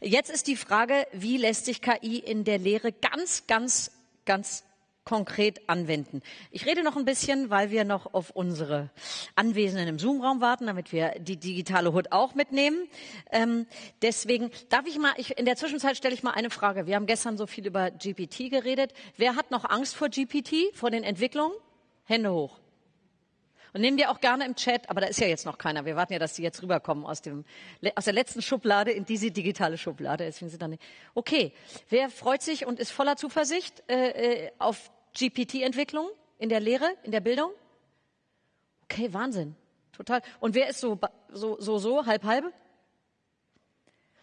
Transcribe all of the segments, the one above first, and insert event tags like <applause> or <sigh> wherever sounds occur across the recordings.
Jetzt ist die Frage, wie lässt sich KI in der Lehre ganz, ganz, ganz konkret anwenden. Ich rede noch ein bisschen, weil wir noch auf unsere Anwesenden im Zoom-Raum warten, damit wir die digitale Hut auch mitnehmen. Ähm, deswegen darf ich mal, ich, in der Zwischenzeit stelle ich mal eine Frage. Wir haben gestern so viel über GPT geredet. Wer hat noch Angst vor GPT, vor den Entwicklungen? Hände hoch. Und nehmen wir auch gerne im Chat, aber da ist ja jetzt noch keiner. Wir warten ja, dass die jetzt rüberkommen aus, dem, aus der letzten Schublade in diese digitale Schublade. Deswegen sind dann nicht. Okay, wer freut sich und ist voller Zuversicht äh, äh auf GPT-Entwicklung in der Lehre, in der Bildung? Okay, Wahnsinn. Total. Und wer ist so, so, so, so, halb, halbe?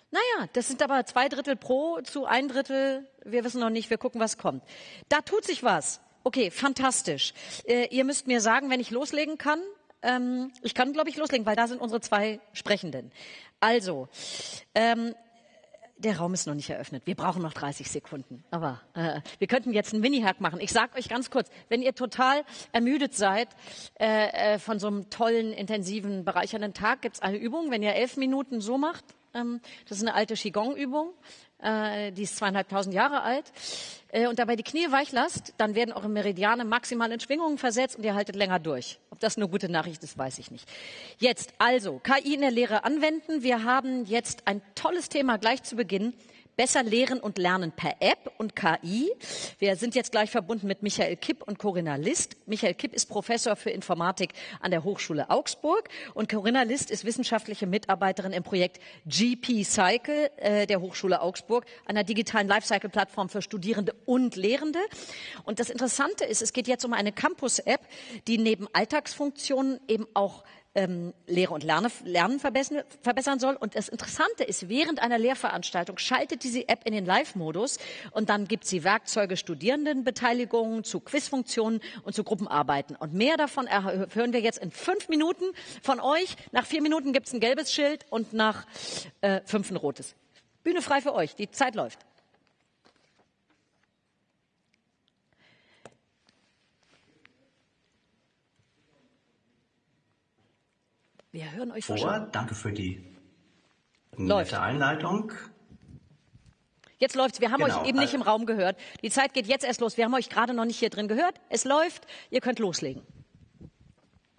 Naja, das sind aber zwei Drittel pro zu ein Drittel. Wir wissen noch nicht, wir gucken, was kommt. Da tut sich was. Okay, fantastisch. Äh, ihr müsst mir sagen, wenn ich loslegen kann. Ähm, ich kann, glaube ich, loslegen, weil da sind unsere zwei Sprechenden. Also, ähm, der Raum ist noch nicht eröffnet. Wir brauchen noch 30 Sekunden. Aber äh, wir könnten jetzt einen Mini-Hack machen. Ich sage euch ganz kurz, wenn ihr total ermüdet seid äh, äh, von so einem tollen, intensiven, bereichernden Tag, gibt's eine Übung. Wenn ihr elf Minuten so macht, das ist eine alte Qigong-Übung, äh, die ist zweieinhalbtausend Jahre alt, äh, und dabei die Knie weich lasst, dann werden eure Meridiane maximal in Schwingungen versetzt und ihr haltet länger durch. Ob das eine gute Nachricht ist, weiß ich nicht. Jetzt also, KI in der Lehre anwenden. Wir haben jetzt ein tolles Thema gleich zu Beginn. Besser lehren und lernen per App und KI. Wir sind jetzt gleich verbunden mit Michael Kipp und Corinna List. Michael Kipp ist Professor für Informatik an der Hochschule Augsburg und Corinna List ist wissenschaftliche Mitarbeiterin im Projekt GP Cycle äh, der Hochschule Augsburg, einer digitalen Lifecycle-Plattform für Studierende und Lehrende. Und das Interessante ist, es geht jetzt um eine Campus-App, die neben Alltagsfunktionen eben auch ähm, Lehre und Lerne, Lernen verbessern, verbessern soll. Und das Interessante ist, während einer Lehrveranstaltung schaltet diese App in den Live-Modus und dann gibt sie Werkzeuge Studierendenbeteiligung zu Quizfunktionen und zu Gruppenarbeiten. Und mehr davon hören wir jetzt in fünf Minuten von euch. Nach vier Minuten gibt es ein gelbes Schild und nach äh, fünf ein rotes. Bühne frei für euch. Die Zeit läuft. Wir hören euch vor. Schon. Danke für die Läuft. nette Einleitung. Jetzt läuft's. Wir haben genau. euch eben nicht im Raum gehört. Die Zeit geht jetzt erst los. Wir haben euch gerade noch nicht hier drin gehört. Es läuft. Ihr könnt loslegen.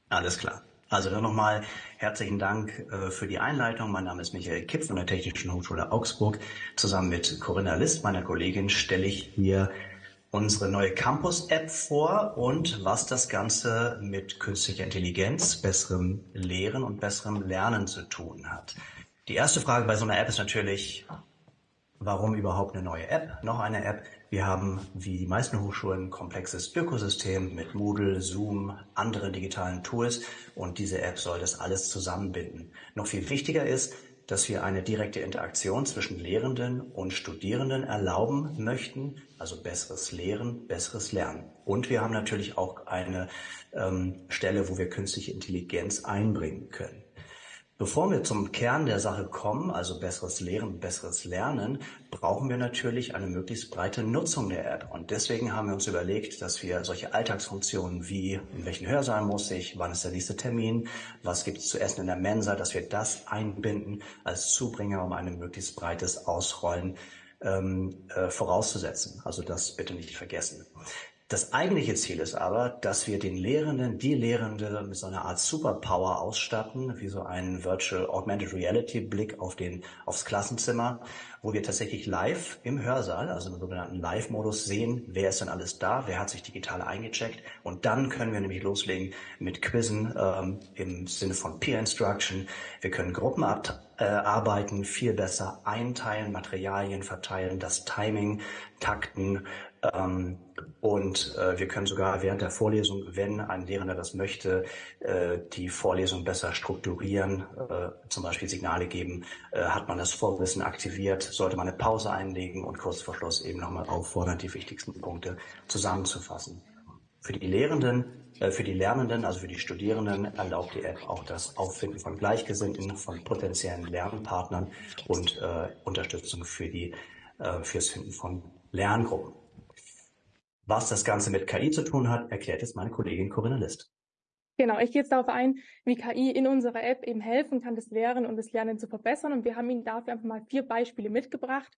Alles klar. Also dann nochmal herzlichen Dank äh, für die Einleitung. Mein Name ist Michael Kipp von der Technischen Hochschule Augsburg. Zusammen mit Corinna List, meiner Kollegin, stelle ich hier unsere neue Campus-App vor und was das Ganze mit künstlicher Intelligenz, besserem Lehren und besserem Lernen zu tun hat. Die erste Frage bei so einer App ist natürlich, warum überhaupt eine neue App? Noch eine App. Wir haben, wie die meisten Hochschulen, ein komplexes Ökosystem mit Moodle, Zoom, anderen digitalen Tools und diese App soll das alles zusammenbinden. Noch viel wichtiger ist, dass wir eine direkte Interaktion zwischen Lehrenden und Studierenden erlauben möchten, also besseres Lehren, besseres Lernen. Und wir haben natürlich auch eine ähm, Stelle, wo wir künstliche Intelligenz einbringen können. Bevor wir zum Kern der Sache kommen, also besseres Lehren, besseres Lernen, brauchen wir natürlich eine möglichst breite Nutzung der App. Und deswegen haben wir uns überlegt, dass wir solche Alltagsfunktionen wie in welchen Hörsaal muss ich, wann ist der nächste Termin, was gibt es zu essen in der Mensa, dass wir das einbinden als Zubringer, um ein möglichst breites Ausrollen ähm, äh, vorauszusetzen. Also das bitte nicht vergessen. Das eigentliche Ziel ist aber, dass wir den Lehrenden, die Lehrende mit so einer Art Superpower ausstatten, wie so einen Virtual Augmented Reality Blick auf den, aufs Klassenzimmer, wo wir tatsächlich live im Hörsaal, also im sogenannten Live-Modus sehen, wer ist denn alles da, wer hat sich digital eingecheckt und dann können wir nämlich loslegen mit Quizzen ähm, im Sinne von Peer Instruction. Wir können Gruppen abarbeiten, viel besser einteilen, Materialien verteilen, das Timing takten ähm, und äh, wir können sogar während der Vorlesung, wenn ein Lehrender das möchte, äh, die Vorlesung besser strukturieren, äh, zum Beispiel Signale geben, äh, hat man das Vorwissen aktiviert, sollte man eine Pause einlegen und kurz vor Schluss eben nochmal auffordern, die wichtigsten Punkte zusammenzufassen. Für die Lehrenden, äh, für die Lernenden, also für die Studierenden, erlaubt die App auch das Auffinden von Gleichgesinnten, von potenziellen Lernpartnern und äh, Unterstützung für die, fürs Finden von Lerngruppen. Was das Ganze mit KI zu tun hat, erklärt jetzt meine Kollegin Corinna List. Genau, ich gehe jetzt darauf ein, wie KI in unserer App eben helfen kann, das Lernen und das Lernen zu verbessern. Und wir haben Ihnen dafür einfach mal vier Beispiele mitgebracht.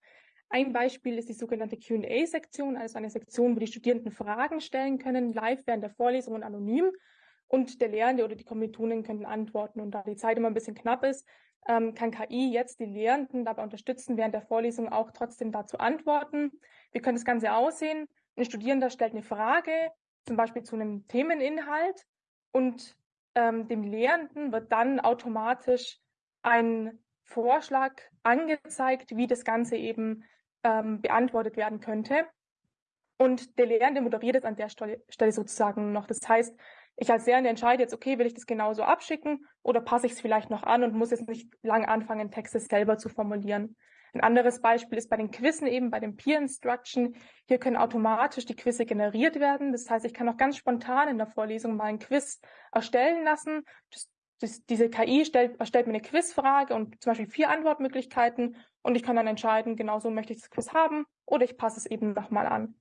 Ein Beispiel ist die sogenannte Q&A-Sektion, also eine Sektion, wo die Studierenden Fragen stellen können, live während der Vorlesung und anonym. Und der Lehrende oder die Kommilitonen können antworten. Und da die Zeit immer ein bisschen knapp ist, ähm, kann KI jetzt die Lehrenden dabei unterstützen, während der Vorlesung auch trotzdem dazu antworten. Wie könnte das Ganze aussehen? Ein Studierender stellt eine Frage, zum Beispiel zu einem Themeninhalt und ähm, dem Lehrenden wird dann automatisch ein Vorschlag angezeigt, wie das Ganze eben ähm, beantwortet werden könnte. Und der Lehrende moderiert es an der Stelle sozusagen noch. Das heißt, ich als Lehrende entscheide jetzt, okay, will ich das genauso abschicken oder passe ich es vielleicht noch an und muss jetzt nicht lang anfangen, Texte selber zu formulieren. Ein anderes Beispiel ist bei den Quizzen eben, bei dem Peer Instruction. Hier können automatisch die Quizze generiert werden. Das heißt, ich kann auch ganz spontan in der Vorlesung mal ein Quiz erstellen lassen. Das, das, diese KI stellt, erstellt mir eine Quizfrage und zum Beispiel vier Antwortmöglichkeiten und ich kann dann entscheiden, genau so möchte ich das Quiz haben oder ich passe es eben nochmal an.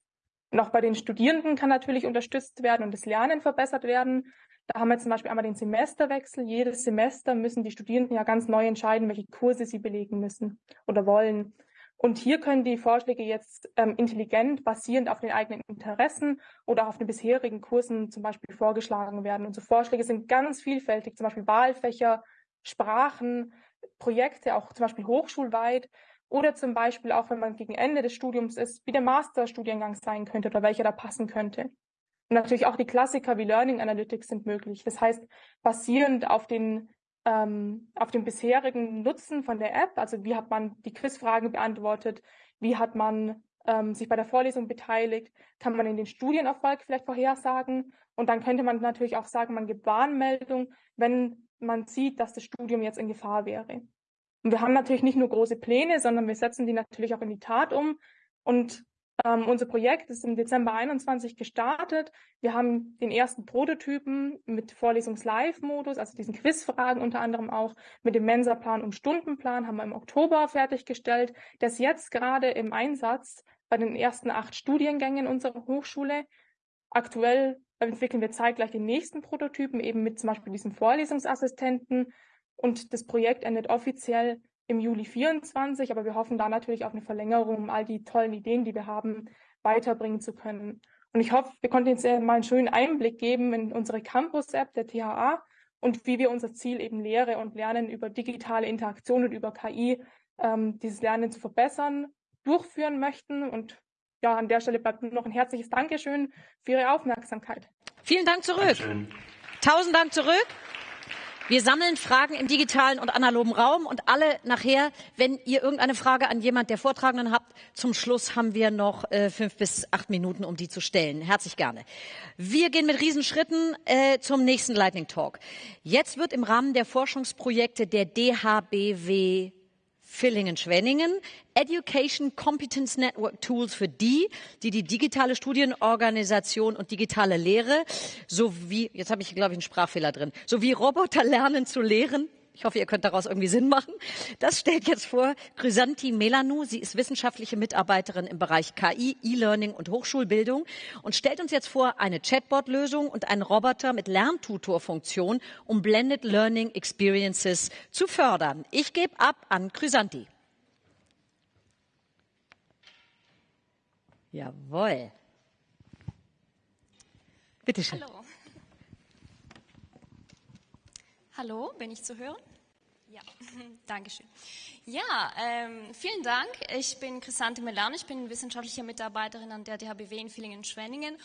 Auch bei den Studierenden kann natürlich unterstützt werden und das Lernen verbessert werden. Da haben wir zum Beispiel einmal den Semesterwechsel. Jedes Semester müssen die Studierenden ja ganz neu entscheiden, welche Kurse sie belegen müssen oder wollen. Und hier können die Vorschläge jetzt ähm, intelligent basierend auf den eigenen Interessen oder auf den bisherigen Kursen zum Beispiel vorgeschlagen werden. Unsere Vorschläge sind ganz vielfältig, zum Beispiel Wahlfächer, Sprachen, Projekte, auch zum Beispiel hochschulweit oder zum Beispiel auch, wenn man gegen Ende des Studiums ist, wie der Masterstudiengang sein könnte oder welcher da passen könnte. Und natürlich auch die Klassiker wie Learning Analytics sind möglich. Das heißt, basierend auf den, ähm, auf dem bisherigen Nutzen von der App, also wie hat man die Quizfragen beantwortet, wie hat man ähm, sich bei der Vorlesung beteiligt, kann man in den Studienerfolg vielleicht vorhersagen. Und dann könnte man natürlich auch sagen, man gibt Warnmeldung, wenn man sieht, dass das Studium jetzt in Gefahr wäre. Und wir haben natürlich nicht nur große Pläne, sondern wir setzen die natürlich auch in die Tat um. Und ähm, unser Projekt ist im Dezember 21 gestartet. Wir haben den ersten Prototypen mit Vorlesungs-Live-Modus, also diesen Quizfragen unter anderem auch mit dem Mensa-Plan und Stundenplan haben wir im Oktober fertiggestellt. Das ist jetzt gerade im Einsatz bei den ersten acht Studiengängen unserer Hochschule. Aktuell entwickeln wir zeitgleich den nächsten Prototypen eben mit zum Beispiel diesem Vorlesungsassistenten. Und das Projekt endet offiziell im Juli 24, aber wir hoffen da natürlich auf eine Verlängerung, um all die tollen Ideen, die wir haben, weiterbringen zu können. Und ich hoffe, wir konnten jetzt mal einen schönen Einblick geben in unsere Campus-App der THA und wie wir unser Ziel eben Lehre und Lernen über digitale Interaktion und über KI ähm, dieses Lernen zu verbessern, durchführen möchten. Und ja, an der Stelle bleibt noch ein herzliches Dankeschön für Ihre Aufmerksamkeit. Vielen Dank zurück. Dankeschön. Tausend Dank zurück. Wir sammeln Fragen im digitalen und analogen Raum und alle nachher, wenn ihr irgendeine Frage an jemand der Vortragenden habt, zum Schluss haben wir noch äh, fünf bis acht Minuten, um die zu stellen. Herzlich gerne. Wir gehen mit Riesenschritten äh, zum nächsten Lightning Talk. Jetzt wird im Rahmen der Forschungsprojekte der DHBW Villingen-Schwenningen, Education Competence Network Tools für die, die die digitale Studienorganisation und digitale Lehre sowie, jetzt habe ich glaube ich einen Sprachfehler drin, sowie Roboter lernen zu lehren, ich hoffe, ihr könnt daraus irgendwie Sinn machen. Das stellt jetzt vor Chrysanti Melanou. Sie ist wissenschaftliche Mitarbeiterin im Bereich KI, E-Learning und Hochschulbildung und stellt uns jetzt vor eine Chatbot-Lösung und einen Roboter mit Lerntutor-Funktion, um Blended Learning Experiences zu fördern. Ich gebe ab an Chrysanti. Jawohl. Bitte schön. Hallo. Hallo, bin ich zu hören? Ja, <laughs> danke schön. Ja, ähm, vielen Dank. Ich bin Chrisante Melan, ich bin wissenschaftliche Mitarbeiterin an der DHBW in Villingen-Schwenningen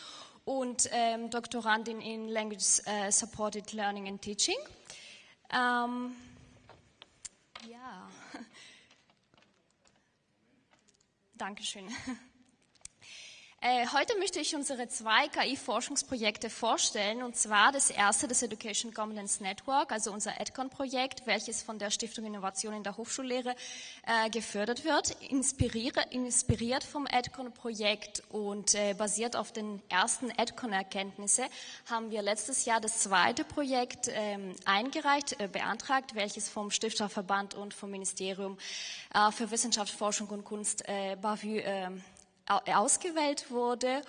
und ähm, Doktorandin in Language äh, Supported Learning and Teaching. Ähm, ja, <laughs> Dankeschön. <laughs> Äh, heute möchte ich unsere zwei KI-Forschungsprojekte vorstellen, und zwar das erste, das Education Governance Network, also unser EdCon-Projekt, welches von der Stiftung Innovation in der Hochschullehre äh, gefördert wird, inspiriert, vom EdCon-Projekt und äh, basiert auf den ersten EdCon-Erkenntnisse, haben wir letztes Jahr das zweite Projekt ähm, eingereicht, äh, beantragt, welches vom Stifterverband und vom Ministerium äh, für Wissenschaft, Forschung und Kunst, äh, BAVU, ähm, ausgewählt wurde.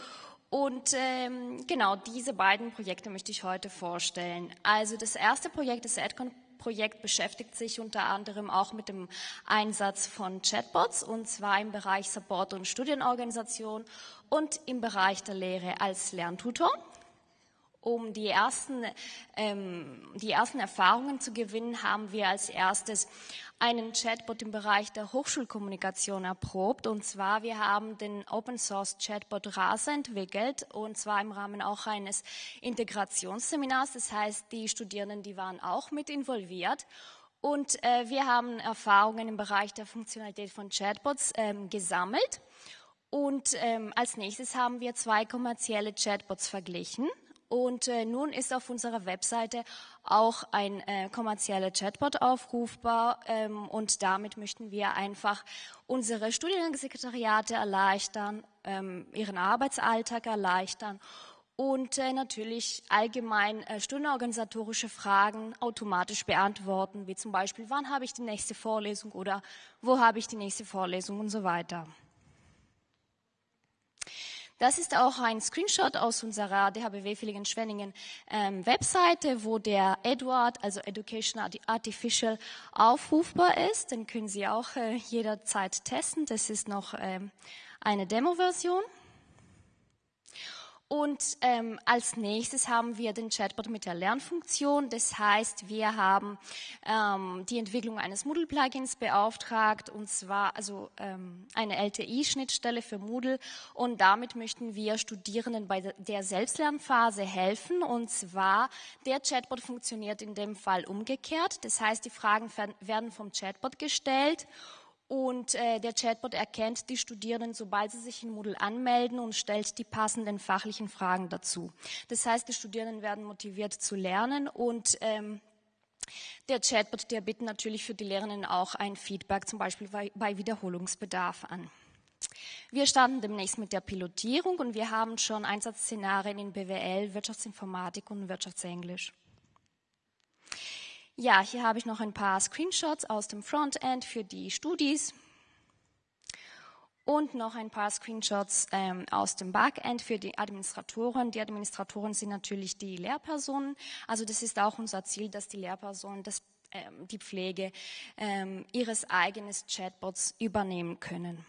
Und ähm, genau diese beiden Projekte möchte ich heute vorstellen. Also das erste Projekt, das AdCon Projekt beschäftigt sich unter anderem auch mit dem Einsatz von Chatbots und zwar im Bereich Support und Studienorganisation und im Bereich der Lehre als Lerntutor. Um die ersten, ähm, die ersten Erfahrungen zu gewinnen, haben wir als erstes einen Chatbot im Bereich der Hochschulkommunikation erprobt. Und zwar, wir haben den Open Source Chatbot RASA entwickelt und zwar im Rahmen auch eines Integrationsseminars. Das heißt, die Studierenden, die waren auch mit involviert. Und äh, wir haben Erfahrungen im Bereich der Funktionalität von Chatbots ähm, gesammelt. Und ähm, als nächstes haben wir zwei kommerzielle Chatbots verglichen. Und äh, nun ist auf unserer Webseite auch ein äh, kommerzieller Chatbot aufrufbar. Ähm, und damit möchten wir einfach unsere Studiensekretariate erleichtern, ähm, ihren Arbeitsalltag erleichtern und äh, natürlich allgemein äh, studienorganisatorische Fragen automatisch beantworten, wie zum Beispiel, wann habe ich die nächste Vorlesung oder wo habe ich die nächste Vorlesung und so weiter. Das ist auch ein Screenshot aus unserer DHBW Villingen-Schwenningen ähm, Webseite, wo der Edward, also Education Artificial, aufrufbar ist. Den können Sie auch äh, jederzeit testen. Das ist noch ähm, eine Demo-Version. Und ähm, als nächstes haben wir den Chatbot mit der Lernfunktion. Das heißt, wir haben ähm, die Entwicklung eines Moodle-Plugins beauftragt, und zwar also ähm, eine LTI-Schnittstelle für Moodle. Und damit möchten wir Studierenden bei der Selbstlernphase helfen. Und zwar, der Chatbot funktioniert in dem Fall umgekehrt. Das heißt, die Fragen werden vom Chatbot gestellt und äh, der Chatbot erkennt die Studierenden, sobald sie sich in Moodle anmelden und stellt die passenden fachlichen Fragen dazu. Das heißt, die Studierenden werden motiviert zu lernen und ähm, der Chatbot, der bittet natürlich für die Lehrenden auch ein Feedback, zum Beispiel bei, bei Wiederholungsbedarf an. Wir starten demnächst mit der Pilotierung und wir haben schon Einsatzszenarien in BWL, Wirtschaftsinformatik und Wirtschaftsenglisch. Ja, hier habe ich noch ein paar Screenshots aus dem Frontend für die Studis und noch ein paar Screenshots ähm, aus dem Backend für die Administratoren. Die Administratoren sind natürlich die Lehrpersonen. Also das ist auch unser Ziel, dass die Lehrpersonen das, ähm, die Pflege ähm, ihres eigenen Chatbots übernehmen können.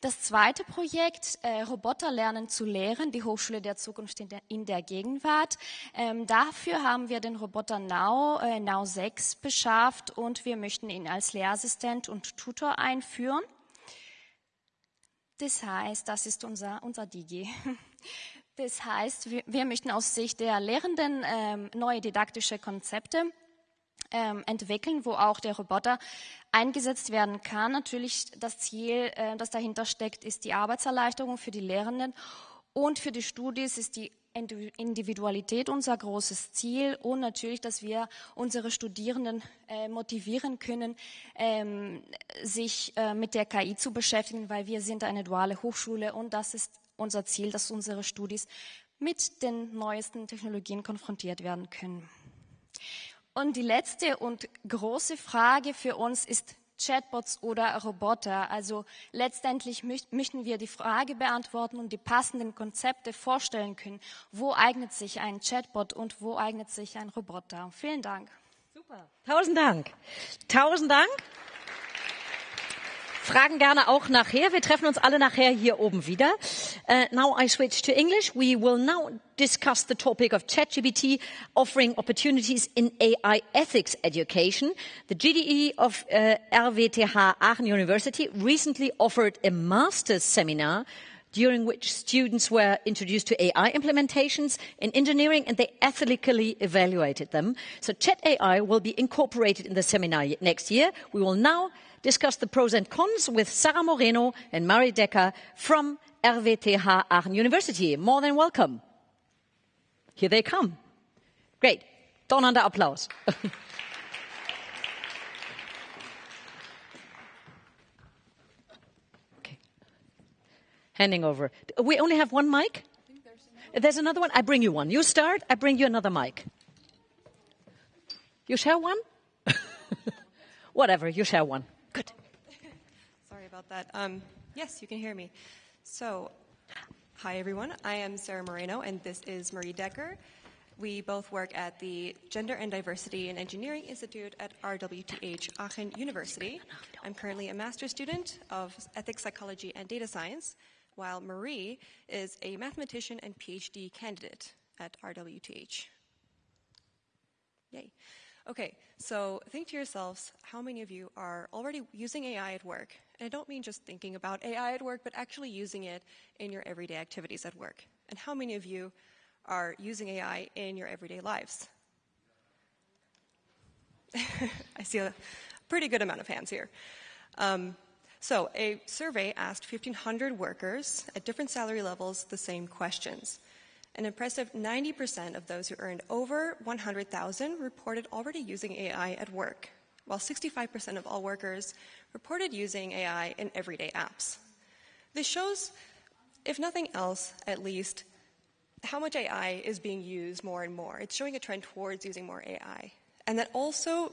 Das zweite Projekt, äh, Roboter lernen zu lehren, die Hochschule der Zukunft in der, in der Gegenwart. Ähm, dafür haben wir den Roboter Now, äh, Now 6 beschafft und wir möchten ihn als Lehrassistent und Tutor einführen. Das heißt, das ist unser, unser Digi. <laughs> Das heißt, wir, wir möchten aus Sicht der Lehrenden ähm, neue didaktische Konzepte ähm, entwickeln, wo auch der Roboter eingesetzt werden kann. Natürlich das Ziel, äh, das dahinter steckt, ist die Arbeitserleichterung für die Lehrenden und für die Studis ist die Individualität unser großes Ziel und natürlich, dass wir unsere Studierenden äh, motivieren können, ähm, sich äh, mit der KI zu beschäftigen, weil wir sind eine duale Hochschule und das ist unser Ziel, dass unsere Studis mit den neuesten Technologien konfrontiert werden können. Und die letzte und große Frage für uns ist Chatbots oder Roboter. Also letztendlich möchten wir die Frage beantworten und die passenden Konzepte vorstellen können. Wo eignet sich ein Chatbot und wo eignet sich ein Roboter? Vielen Dank. Super. Tausend Dank. Tausend Dank. Fragen gerne auch nachher. Wir treffen uns alle nachher hier oben wieder. Uh, now I switch to English. We will now discuss the topic of ChatGPT offering opportunities in AI ethics education. The GDE of uh, RWTH Aachen University recently offered a master's seminar during which students were introduced to AI implementations in engineering and they ethically evaluated them. So Chat AI will be incorporated in the seminar next year. We will now discuss the pros and cons with Sarah Moreno and Mari Decker from RWTH Aachen University. More than welcome. Here they come. Great. Donnernder Applaus. <laughs> Handing over. We only have one mic? There's, there's another one. I bring you one. You start, I bring you another mic. You share one? <laughs> Whatever, you share one. Good. Sorry about that. Um, yes, you can hear me. So Hi, everyone. I am Sarah Moreno, and this is Marie Decker. We both work at the Gender and Diversity and Engineering Institute at RWTH Aachen University. I'm currently a master's student of ethics, psychology, and data science, while Marie is a mathematician and PhD candidate at RWTH. Yay. Okay, so think to yourselves how many of you are already using AI at work? And I don't mean just thinking about AI at work, but actually using it in your everyday activities at work. And how many of you are using AI in your everyday lives? <laughs> I see a pretty good amount of hands here. Um, so, a survey asked 1,500 workers at different salary levels the same questions. An impressive 90% of those who earned over 100,000 reported already using AI at work, while 65% of all workers reported using AI in everyday apps. This shows, if nothing else, at least, how much AI is being used more and more. It's showing a trend towards using more AI. And that also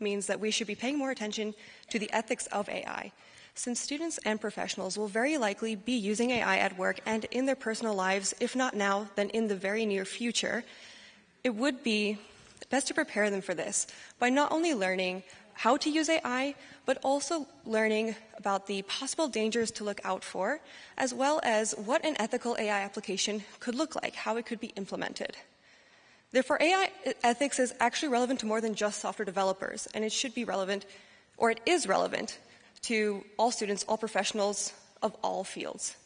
means that we should be paying more attention to the ethics of AI since students and professionals will very likely be using AI at work and in their personal lives, if not now, then in the very near future, it would be best to prepare them for this by not only learning how to use AI, but also learning about the possible dangers to look out for, as well as what an ethical AI application could look like, how it could be implemented. Therefore, AI ethics is actually relevant to more than just software developers, and it should be relevant, or it is relevant, to all students, all professionals of all fields.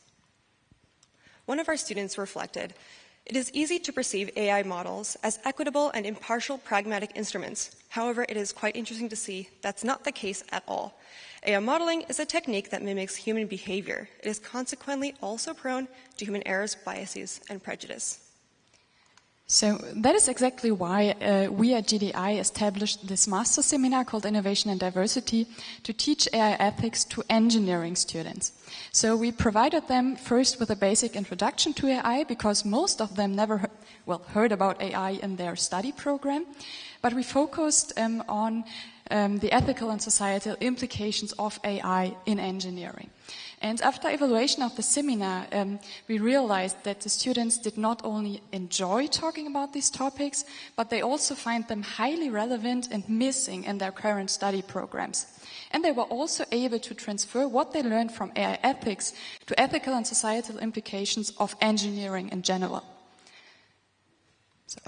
One of our students reflected, it is easy to perceive AI models as equitable and impartial pragmatic instruments. However, it is quite interesting to see that's not the case at all. AI modeling is a technique that mimics human behavior. It is consequently also prone to human errors, biases, and prejudice. So that is exactly why uh, we at GDI established this master seminar called Innovation and Diversity to teach AI ethics to engineering students. So we provided them first with a basic introduction to AI because most of them never, well, heard about AI in their study program. But we focused um, on um, the ethical and societal implications of AI in engineering. And after evaluation of the seminar, um, we realized that the students did not only enjoy talking about these topics, but they also find them highly relevant and missing in their current study programs. And they were also able to transfer what they learned from AI ethics to ethical and societal implications of engineering in general. So.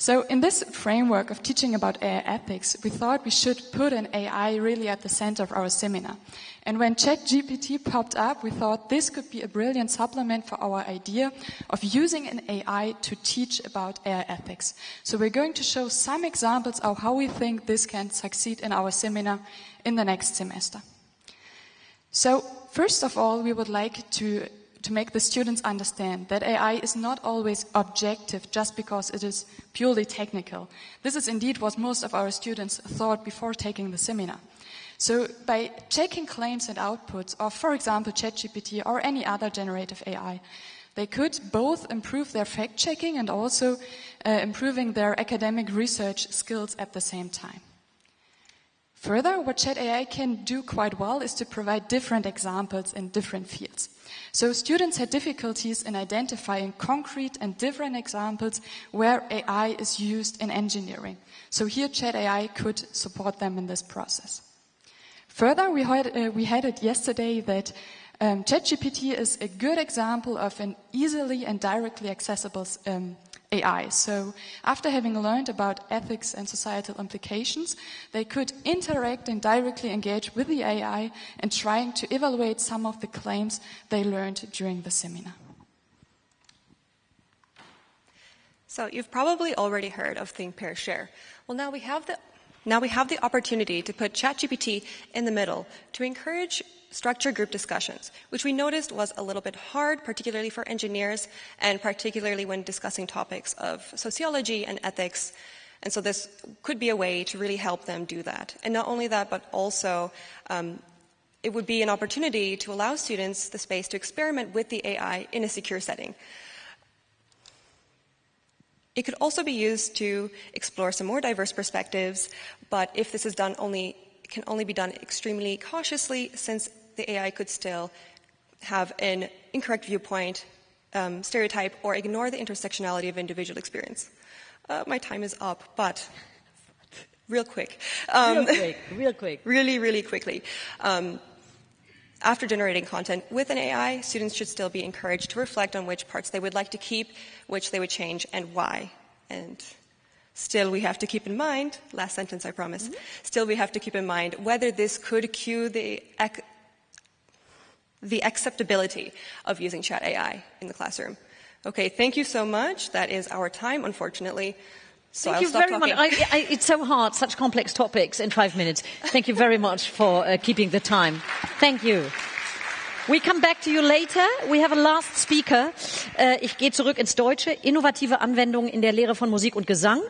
So in this framework of teaching about AI ethics, we thought we should put an AI really at the center of our seminar. And when ChatGPT popped up, we thought this could be a brilliant supplement for our idea of using an AI to teach about AI ethics. So we're going to show some examples of how we think this can succeed in our seminar in the next semester. So first of all, we would like to to make the students understand that AI is not always objective just because it is purely technical. This is indeed what most of our students thought before taking the seminar. So by checking claims and outputs of, for example, ChatGPT or any other generative AI, they could both improve their fact checking and also uh, improving their academic research skills at the same time. Further, what Chat AI can do quite well is to provide different examples in different fields. So students had difficulties in identifying concrete and different examples where AI is used in engineering. So here Chat AI could support them in this process. Further, we had, uh, we had it yesterday that um, ChatGPT is a good example of an easily and directly accessible um, AI. So after having learned about ethics and societal implications, they could interact and directly engage with the AI and trying to evaluate some of the claims they learned during the seminar. So you've probably already heard of Think, Pair, Share. Well, now we have the now we have the opportunity to put ChatGPT in the middle to encourage structure group discussions, which we noticed was a little bit hard, particularly for engineers, and particularly when discussing topics of sociology and ethics. And so this could be a way to really help them do that. And not only that, but also um, it would be an opportunity to allow students the space to experiment with the AI in a secure setting. It could also be used to explore some more diverse perspectives, but if this is done only, can only be done extremely cautiously since the AI could still have an incorrect viewpoint, um, stereotype, or ignore the intersectionality of individual experience. Uh, my time is up, but real quick. Um, real quick, real quick. <laughs> Really, really quickly. Um, after generating content with an AI, students should still be encouraged to reflect on which parts they would like to keep, which they would change, and why. And still we have to keep in mind, last sentence I promise, mm-hmm. still we have to keep in mind whether this could cue the, the acceptability of using chat AI in the classroom. Okay, thank you so much. That is our time, unfortunately. So Thank I'll you very talking. much. I, I, it's so hard, such complex topics in five minutes. Thank you very much for uh, keeping the time. Thank you. We come back to you later. We have a last speaker. Äh, ich gehe zurück ins Deutsche. Innovative Anwendungen in der Lehre von Musik und Gesang.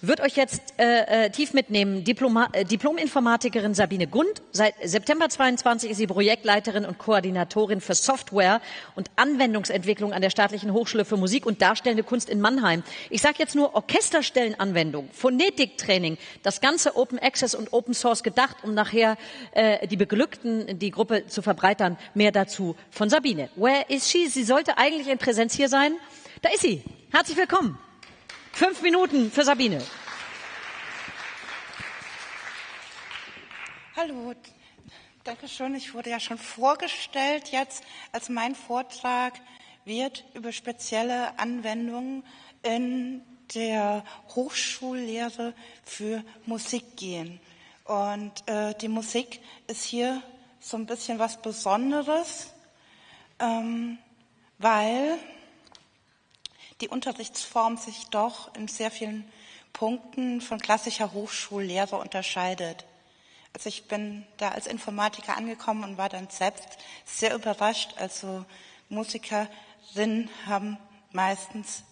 Wird euch jetzt äh, äh tief mitnehmen. Diploma, äh, Diplom-Informatikerin Sabine Gund. Seit September 22 ist sie Projektleiterin und Koordinatorin für Software und Anwendungsentwicklung an der Staatlichen Hochschule für Musik und Darstellende Kunst in Mannheim. Ich sage jetzt nur Orchesterstellenanwendung, Phonetiktraining, das ganze Open Access und Open Source gedacht, um nachher äh, die Beglückten, die Gruppe zu verbreitern. Mehr dazu von Sabine. Where is she? Sie sollte eigentlich in Präsenz hier sein. Da ist sie. Herzlich willkommen. Fünf Minuten für Sabine. Hallo, danke schön. Ich wurde ja schon vorgestellt jetzt. Als mein Vortrag wird über spezielle Anwendungen in der Hochschullehre für Musik gehen. Und äh, die Musik ist hier so ein bisschen was Besonderes, ähm, weil die Unterrichtsform sich doch in sehr vielen Punkten von klassischer Hochschullehre unterscheidet. Also ich bin da als Informatiker angekommen und war dann selbst sehr überrascht. Also Musikerinnen haben meistens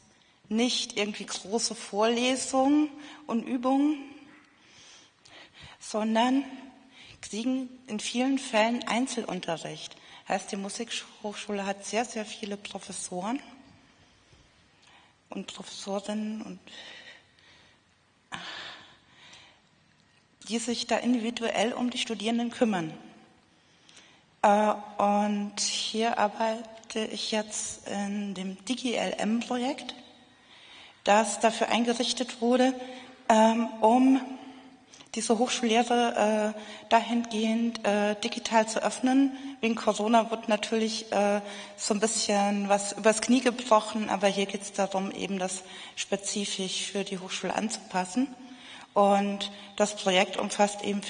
nicht irgendwie große Vorlesungen und Übungen, sondern kriegen in vielen Fällen Einzelunterricht. Heißt, die Musikhochschule hat sehr, sehr viele Professoren und Professorinnen und die sich da individuell um die Studierenden kümmern. Äh, und hier arbeite ich jetzt in dem DigiLM-Projekt, das dafür eingerichtet wurde, ähm, um diese Hochschullehre äh, dahingehend äh, digital zu öffnen. Wegen Corona wird natürlich äh, so ein bisschen was übers Knie gebrochen, aber hier geht es darum, eben das spezifisch für die Hochschule anzupassen. Und das Projekt umfasst eben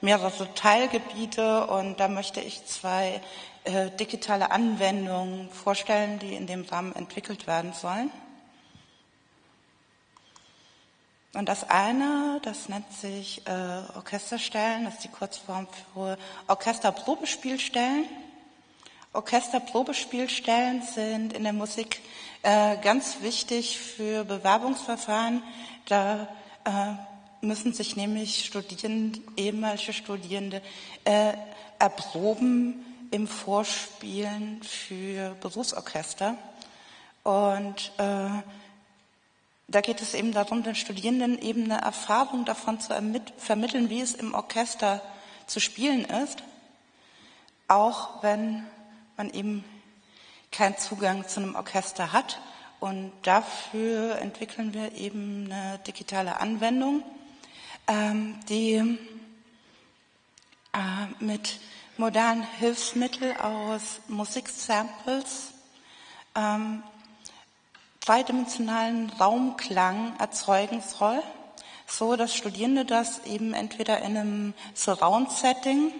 mehrere Teilgebiete und da möchte ich zwei äh, digitale Anwendungen vorstellen, die in dem Rahmen entwickelt werden sollen. Und das eine, das nennt sich äh, Orchesterstellen, das ist die Kurzform für Orchesterprobespielstellen. Orchesterprobespielstellen sind in der Musik äh, ganz wichtig für Bewerbungsverfahren. Da äh, müssen sich nämlich Studierende, ehemalige Studierende äh, erproben im Vorspielen für Berufsorchester. Und äh, da geht es eben darum, den Studierenden eben eine Erfahrung davon zu vermitteln, wie es im Orchester zu spielen ist, auch wenn man eben keinen Zugang zu einem Orchester hat. Und dafür entwickeln wir eben eine digitale Anwendung, ähm, die äh, mit modernen Hilfsmitteln aus Musiksamples ähm, zweidimensionalen Raumklang erzeugen soll, so dass Studierende das eben entweder in einem Surround-Setting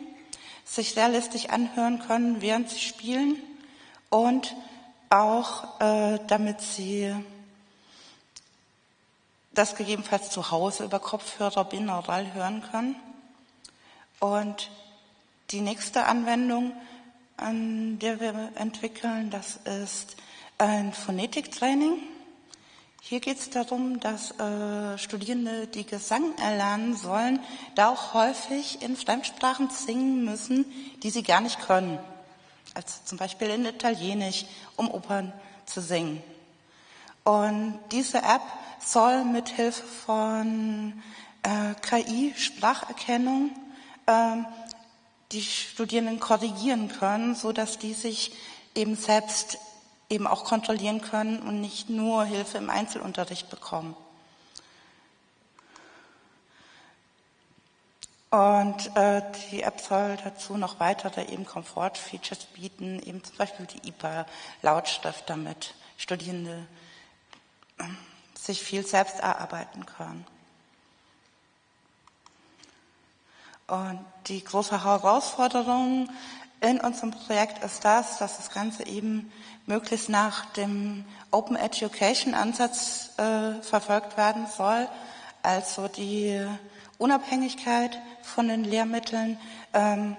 sich realistisch anhören können, während sie spielen und auch äh, damit sie das gegebenenfalls zu Hause über Kopfhörer binaural hören können. Und die nächste Anwendung, an der wir entwickeln, das ist ein Phonetiktraining. Hier geht es darum, dass äh, Studierende, die Gesang erlernen sollen, da auch häufig in Fremdsprachen singen müssen, die sie gar nicht können. Also zum Beispiel in Italienisch, um Opern zu singen. Und diese App soll mit Hilfe von äh, KI, Spracherkennung, äh, die Studierenden korrigieren können, so dass die sich eben selbst eben auch kontrollieren können und nicht nur Hilfe im Einzelunterricht bekommen. Und äh, die App soll dazu noch weitere eben Komfort-Features bieten, eben zum Beispiel die IPA-Lautschrift, damit Studierende äh, sich viel selbst erarbeiten können. Und die große Herausforderung in unserem Projekt ist das, dass das Ganze eben möglichst nach dem Open Education Ansatz äh, verfolgt werden soll, also die Unabhängigkeit von den Lehrmitteln. Ähm,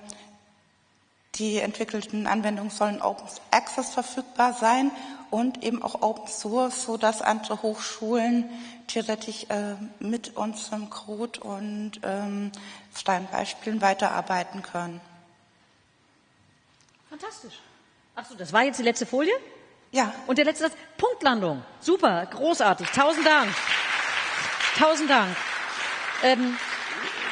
die entwickelten Anwendungen sollen Open Access verfügbar sein und eben auch Open Source, so dass andere Hochschulen theoretisch äh, mit unserem Code und ähm, freien Beispielen weiterarbeiten können. Fantastisch. Ach so, das war jetzt die letzte Folie? Ja. Und der letzte Satz, Punktlandung. Super, großartig. Tausend Dank. Tausend Dank. Ähm,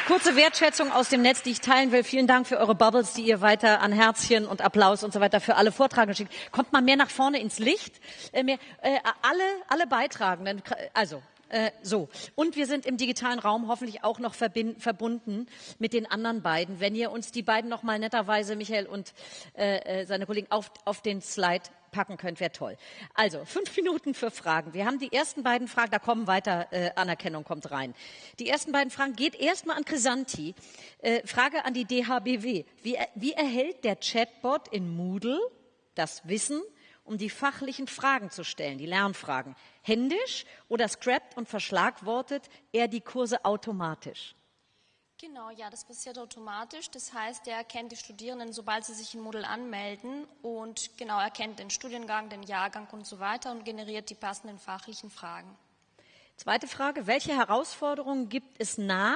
kurze Wertschätzung aus dem Netz, die ich teilen will. Vielen Dank für eure Bubbles, die ihr weiter an Herzchen und Applaus und so weiter für alle Vortragenden schickt. Kommt mal mehr nach vorne ins Licht. Äh, mehr, äh, alle, alle Beitragenden, also äh, so. Und wir sind im digitalen Raum hoffentlich auch noch verbunden mit den anderen beiden. Wenn ihr uns die beiden noch mal netterweise, Michael und äh, äh seine Kollegen, auf, auf den Slide packen könnt, wäre toll. Also, fünf <laughs> Minuten für Fragen. Wir haben die ersten beiden Fragen, da kommen weiter, äh, Anerkennung kommt rein. Die ersten beiden Fragen geht erstmal an Chrisanti. Äh, Frage an die DHBW. Wie, wie erhält der Chatbot in Moodle das Wissen, um die fachlichen Fragen zu stellen, die Lernfragen? händisch oder scrapt und verschlagwortet er die Kurse automatisch? Genau, ja, das passiert automatisch. Das heißt, er erkennt die Studierenden, sobald sie sich in Moodle anmelden und genau erkennt den Studiengang, den Jahrgang und so weiter und generiert die passenden fachlichen Fragen. Zweite Frage, welche Herausforderungen gibt es nach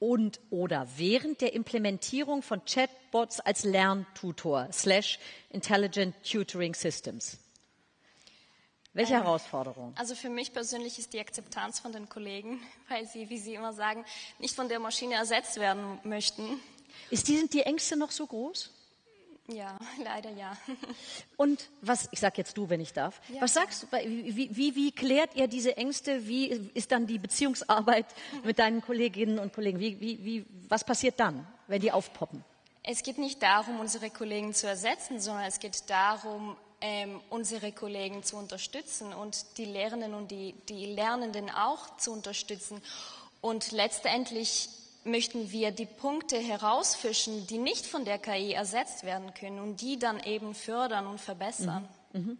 und oder während der Implementierung von Chatbots als Lerntutor slash Intelligent Tutoring Systems? Welche ähm, Herausforderung? Also für mich persönlich ist die Akzeptanz von den Kollegen, <laughs> weil sie, wie Sie immer sagen, nicht von der Maschine ersetzt werden möchten. Ist die, sind die Ängste noch so groß? Ja, <laughs> leider ja. Und was, ich sage jetzt du, wenn ich darf, ja, was sagst du, wie, wie, wie klärt ihr diese Ängste? Wie ist dann die Beziehungsarbeit <laughs> mit deinen Kolleginnen und Kollegen? Wie, wie, wie, was passiert dann, wenn die aufpoppen? Es geht nicht darum, unsere Kollegen zu ersetzen, sondern es geht darum, ähm, unsere Kollegen zu unterstützen und die Lehrenden und die, die Lernenden auch zu unterstützen. Und letztendlich möchten wir die Punkte herausfischen, die nicht von der KI ersetzt werden können und die dann eben fördern und verbessern. Mhm. Mhm.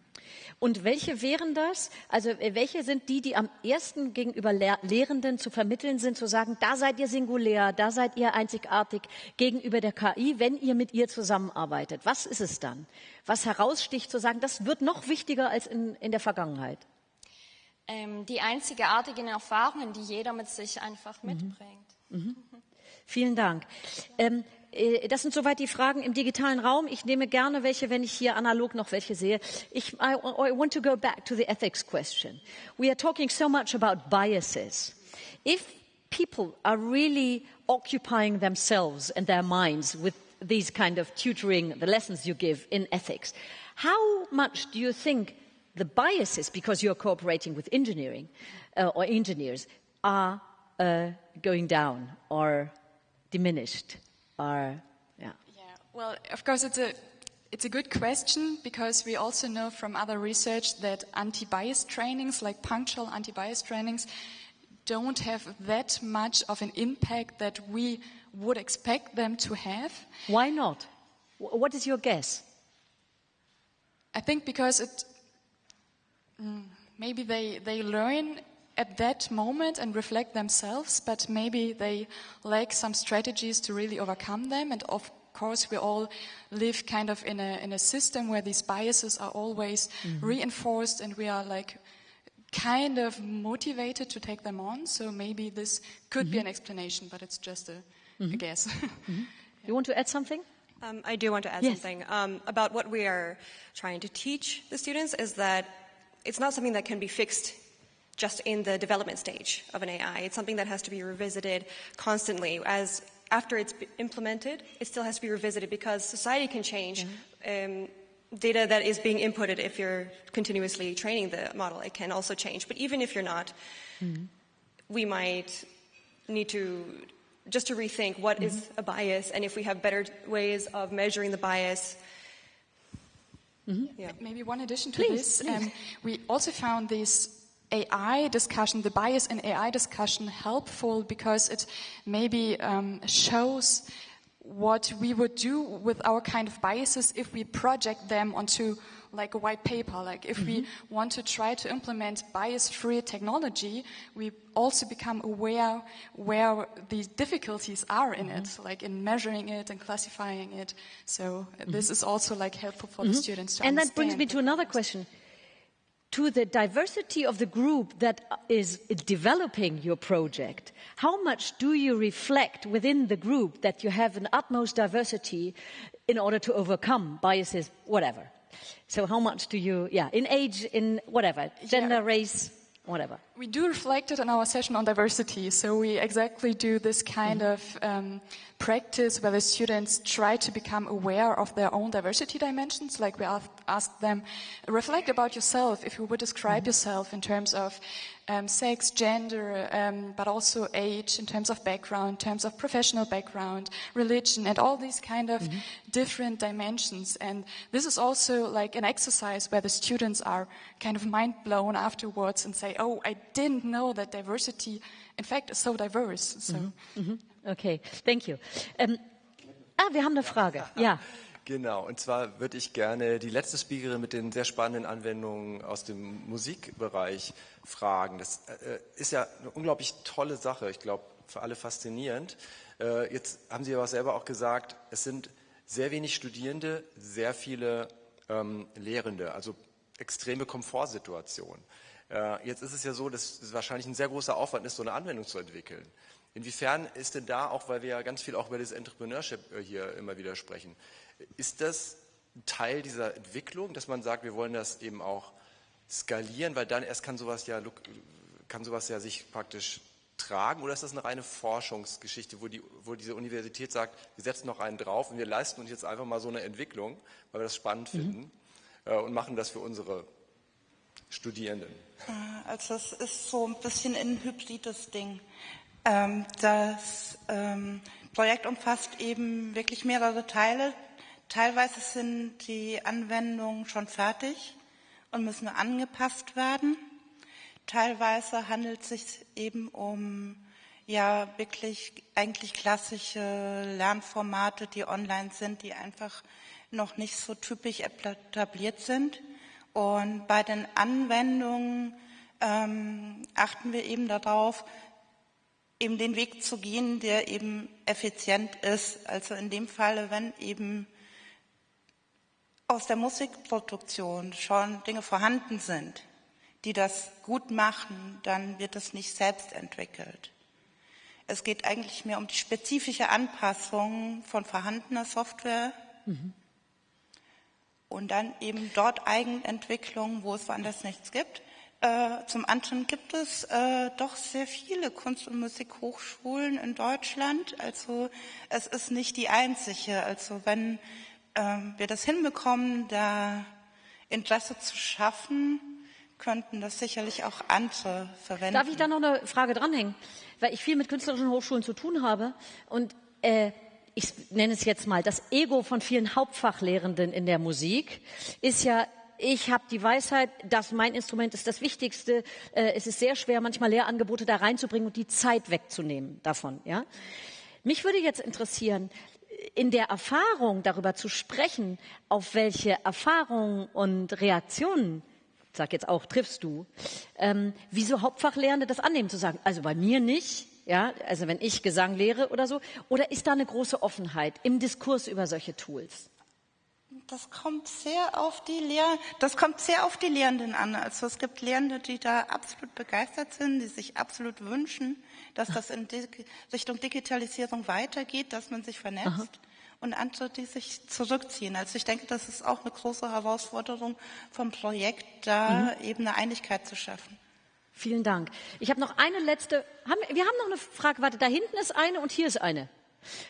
Und welche wären das? Also äh, welche sind die, die am ersten gegenüber Lehrenden zu vermitteln sind, zu sagen, da seid ihr singulär, da seid ihr einzigartig gegenüber der KI, wenn ihr mit ihr zusammenarbeitet? Was ist es dann? Was heraussticht, zu sagen, das wird noch wichtiger als in, in der Vergangenheit? Ähm, die einzigartigen Erfahrungen, die jeder mit sich einfach mhm. mitbringt. Mhm. Vielen Dank. Ähm, äh, das sind soweit die Fragen im digitalen Raum. Ich nehme gerne welche, wenn ich hier analog noch welche sehe. Ich, I, I want to go back to the ethics question. We are talking so much about biases. If people are really occupying themselves and their minds with these kind of tutoring, the lessons you give in ethics, how much do you think the biases, because you're cooperating with engineering uh, or engineers, are uh, going down or diminished? are, yeah. Yeah, well, of course, it's a it's a good question because we also know from other research that anti-bias trainings, like punctual anti-bias trainings, don't have that much of an impact that we would expect them to have. Why not? What is your guess? I think because it mm, maybe they they learn at that moment and reflect themselves, but maybe they lack some strategies to really overcome them. And of course, we all live kind of in a, in a system where these biases are always mm-hmm. reinforced and we are like kind of motivated to take them on. So maybe this could mm-hmm. be an explanation, but it's just a, mm-hmm. a guess. <laughs> Mm-hmm. you want to add something? Um, I do want to add yes. something um, about what we are trying to teach the students is that it's not something that can be fixed just in the development stage of an AI. It's something that has to be revisited constantly as after it's implemented, it still has to be revisited because society can change. Um, data that is being inputted if you're continuously training the model, it can also change. But even if you're not, we might need to just to rethink what is a bias and if we have better ways of measuring the bias. Yeah. Maybe one addition to Please, this, Um, we also found this AI discussion, the bias in AI discussion, helpful because it maybe um, shows what we would do with our kind of biases if we project them onto like a white paper. Like if we mm-hmm. want to try to implement bias-free technology, we also become aware where the difficulties are in it, mm-hmm. like in measuring it and classifying it. So this mm-hmm. is also like helpful for the students to And that brings me to another question. To the diversity of the group that is developing your project, how much do you reflect within the group that you have an utmost diversity in order to overcome biases, whatever? So how much do you, yeah, in age, in whatever, gender, race, whatever? We do reflect it in our session on diversity. So we exactly do this kind of um, practice where the students try to become aware of their own diversity dimensions. Like we ask, ask them, reflect about yourself. If you would describe yourself in terms of um, sex, gender, um, but also age, in terms of background, in terms of professional background, religion, and all these kind of different dimensions. And this is also like an exercise where the students are kind of mind blown afterwards and say, "Oh, I didn't know that diversity, in fact, is so diverse." So. Okay, thank you. Ähm, ah, wir haben eine Frage. <laughs> Ja. Genau, und zwar würde ich gerne die letzte Speakerin mit den sehr spannenden Anwendungen aus dem Musikbereich fragen. Das äh, ist ja eine unglaublich tolle Sache, ich glaube, für alle faszinierend. Äh, jetzt haben Sie aber selber auch gesagt, es sind sehr wenig Studierende, sehr viele ähm, Lehrende, also extreme Komfortsituationen. Äh, jetzt ist es ja so, dass es wahrscheinlich ein sehr großer Aufwand ist, so eine Anwendung zu entwickeln. Inwiefern ist denn da, auch weil wir ja ganz viel auch über das Entrepreneurship äh, hier immer wieder sprechen, ist das Teil dieser Entwicklung, dass man sagt, wir wollen das eben auch skalieren, weil dann erst kann sowas ja, kann sowas ja sich praktisch tragen oder ist das eine reine Forschungsgeschichte, wo, die, wo diese Universität sagt, wir setzen noch einen drauf und wir leisten uns jetzt einfach mal so eine Entwicklung, weil wir das spannend finden äh, und machen das für unsere Studierenden. Also es ist so ein bisschen ein hybrides Ding. Ähm, das ähm, Projekt umfasst eben wirklich mehrere Teile. Teilweise sind die Anwendungen schon fertig und müssen angepasst werden. Teilweise handelt es sich eben um ja wirklich eigentlich klassische Lernformate, die online sind, die einfach noch nicht so typisch etabliert sind. Und bei den Anwendungen ähm, achten wir eben darauf, eben den Weg zu gehen, der eben effizient ist. Also in dem Falle, wenn eben aus der Musikproduktion schon Dinge vorhanden sind, die das gut machen, dann wird es nicht selbst entwickelt. Es geht eigentlich mehr um die spezifische Anpassung von vorhandener Software und dann eben dort Eigenentwicklung, wo es woanders nichts gibt. Äh, zum anderen gibt es äh, doch sehr viele Kunst- und Musikhochschulen in Deutschland. Also es ist nicht die einzige. Also wenn ähm, wir das hinbekommen, da Interesse zu schaffen, könnten das sicherlich auch andere verwenden. Darf ich da noch eine Frage dranhängen? Weil ich viel mit künstlerischen Hochschulen zu tun habe und äh, ich nenne es jetzt mal, das Ego von vielen Hauptfachlehrenden in der Musik ist ja, ich habe die Weisheit, dass mein Instrument ist das Wichtigste. Äh, es ist sehr schwer, manchmal Lehrangebote da reinzubringen und die Zeit wegzunehmen davon. Ja? Mich würde jetzt interessieren, in der Erfahrung darüber zu sprechen, auf welche Erfahrungen und Reaktionen ich sag jetzt auch, triffst du, ähm, wieso Hauptfachlehrende das annehmen, zu sagen, also bei mir nicht, ja, also wenn ich Gesang lehre oder so, oder ist da eine große Offenheit im Diskurs über solche Tools? Das kommt sehr auf die Lehr das kommt sehr auf die Lehrenden an. Also es gibt Lehrende, die da absolut begeistert sind, die sich absolut wünschen, dass das in Di Richtung Digitalisierung weitergeht, dass man sich vernetzt. Und andere, die sich zurückziehen. Also ich denke, das ist auch eine große Herausforderung vom Projekt, da eben eine Einigkeit zu schaffen. Vielen Dank. Ich habe noch eine letzte, haben, wir haben noch eine Frage, warte, da hinten ist eine und hier ist eine.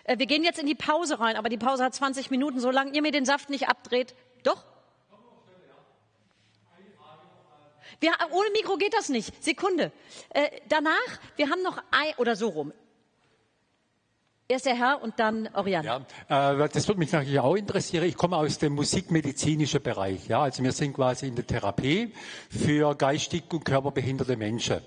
Äh, wir gehen jetzt in die Pause rein, aber die Pause hat 20 Minuten. Solange ihr mir den Saft nicht abdreht, doch? Wir, ohne Mikro geht das nicht. Sekunde. Äh, danach, wir haben noch ein, oder so rum. Erst der Herr und dann Oriane. Ja, äh, das würde mich natürlich auch interessieren. Ich komme aus dem musikmedizinischen Bereich. Ja, also wir sind quasi in der Therapie für geistig und körperbehinderte Menschen.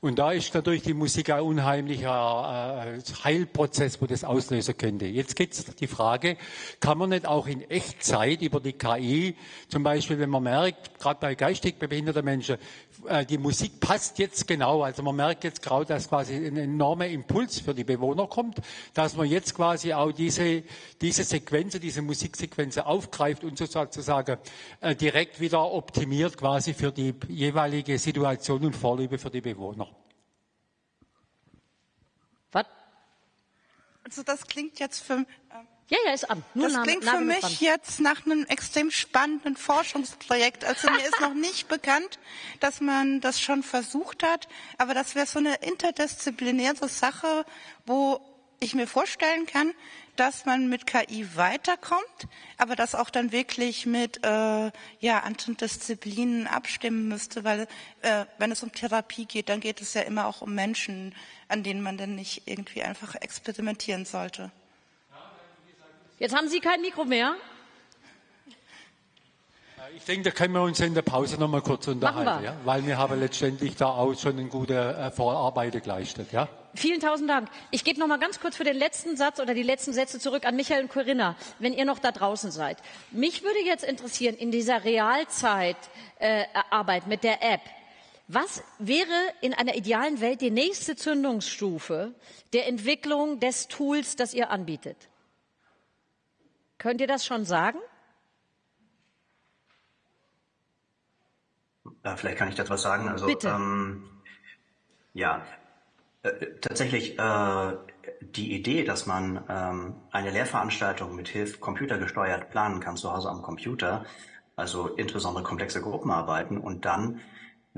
Und da ist natürlich die Musik ein unheimlicher äh, Heilprozess, wo das auslösen könnte. Jetzt geht es die Frage, kann man nicht auch in Echtzeit über die KI, zum Beispiel, wenn man merkt, gerade bei geistig behinderten Menschen, äh, die Musik passt jetzt genau, also man merkt jetzt gerade, dass quasi ein enormer Impuls für die Bewohner kommt, dass man jetzt quasi auch diese, diese Sequenzen, diese Musiksequenzen aufgreift und sozusagen äh, direkt wieder optimiert quasi für die jeweilige Situation und Vorliebe für die Bewohner. Was? Also das klingt jetzt für, ja, ja, ist an. Nur das Name, klingt für mich dran. jetzt nach einem extrem spannenden Forschungsprojekt. Also mir ist noch nicht bekannt, dass man das schon versucht hat, aber das wäre so eine interdisziplinäre Sache, wo ich mir vorstellen kann, dass man mit KI weiterkommt, aber das auch dann wirklich mit äh, ja, anderen Disziplinen abstimmen müsste, weil äh, wenn es um Therapie geht, dann geht es ja immer auch um Menschen, an denen man dann nicht irgendwie einfach experimentieren sollte. Jetzt haben Sie kein Mikro mehr. Ich denke, da können wir uns in der Pause noch mal kurz unterhalten, ja? weil wir haben letztendlich da auch schon eine gute äh, Vorarbeit geleistet. Ja? Vielen tausend Dank. Ich gebe noch mal ganz kurz für den letzten Satz oder die letzten Sätze zurück an Michael und Corinna, wenn ihr noch da draußen seid. Mich würde jetzt interessieren, in dieser Realzeit äh, mit der App, was wäre in einer idealen Welt die nächste Zündungsstufe der Entwicklung des Tools, das ihr anbietet? Könnt ihr das schon sagen? Ja, vielleicht kann ich dazu was sagen. Also, Bitte. Ähm, ja, äh, tatsächlich äh, die Idee, dass man ähm, eine Lehrveranstaltung mit Hilfe computergesteuert planen kann zu Hause am Computer, also insbesondere komplexe Gruppenarbeiten und dann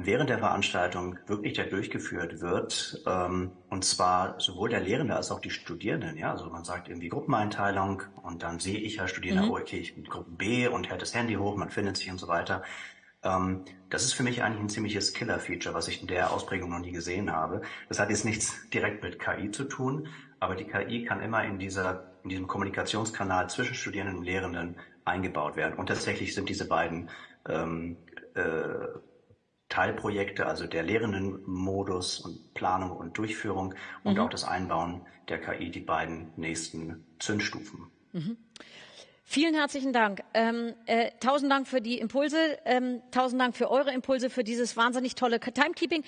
während der Veranstaltung wirklich der durchgeführt wird, ähm, und zwar sowohl der Lehrende als auch die Studierenden. Ja, also man sagt irgendwie Gruppeneinteilung und dann sehe ich ja Studierende, oh, okay, ich bin Gruppe B und hält das Handy hoch, man findet sich und so weiter. Ähm, das ist für mich eigentlich ein ziemliches Killer-Feature, was ich in der Ausprägung noch nie gesehen habe. Das hat jetzt nichts <laughs> direkt mit KI zu tun, aber die KI kann immer in dieser, in diesem Kommunikationskanal zwischen Studierenden und Lehrenden eingebaut werden. Und tatsächlich sind diese beiden ähm, äh, Teilprojekte, also der Lehrendenmodus und Planung und Durchführung und mhm. auch das Einbauen der KI, die beiden nächsten Zündstufen. Mhm. Vielen herzlichen Dank. Ähm, äh, tausend Dank für die Impulse, ähm, tausend Dank für eure Impulse, für dieses wahnsinnig tolle Timekeeping.